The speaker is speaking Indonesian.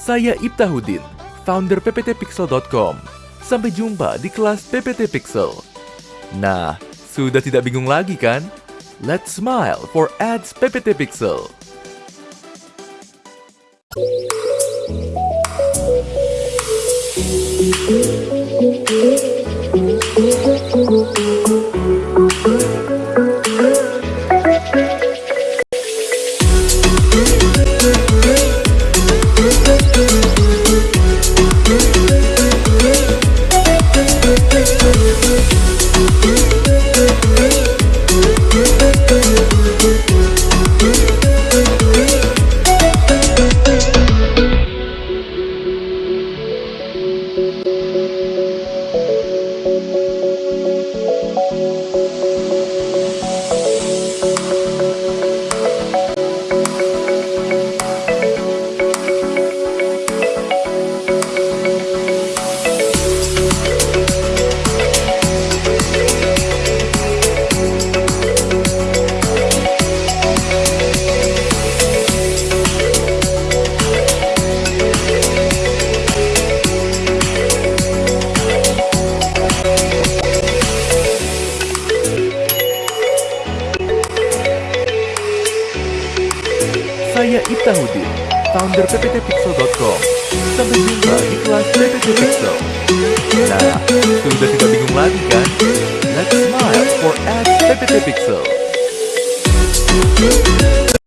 Saya Ibtahudin, founder pptpixel.com. Sampai jumpa di kelas PPT Pixel. Nah, sudah tidak bingung lagi kan? Let's smile for ads PPT Pixel. Saya Ibtahudin, founder pptpixel.com. Sampai jumpa di kelas PPT Pixel. Nah, sudah tidak bingung lagi kan? Let's smile for ads PPT Pixel.